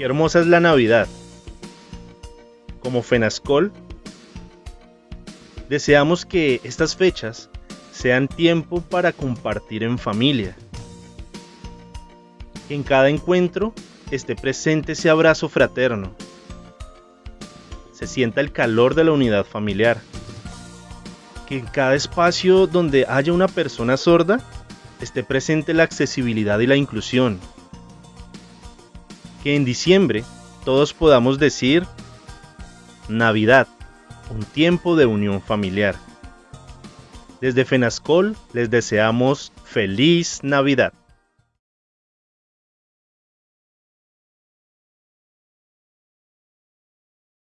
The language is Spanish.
Qué hermosa es la Navidad. Como Fenascol, deseamos que estas fechas sean tiempo para compartir en familia. Que en cada encuentro esté presente ese abrazo fraterno. Se sienta el calor de la unidad familiar. Que en cada espacio donde haya una persona sorda esté presente la accesibilidad y la inclusión. Que en diciembre todos podamos decir Navidad, un tiempo de unión familiar. Desde FENASCOL les deseamos feliz Navidad.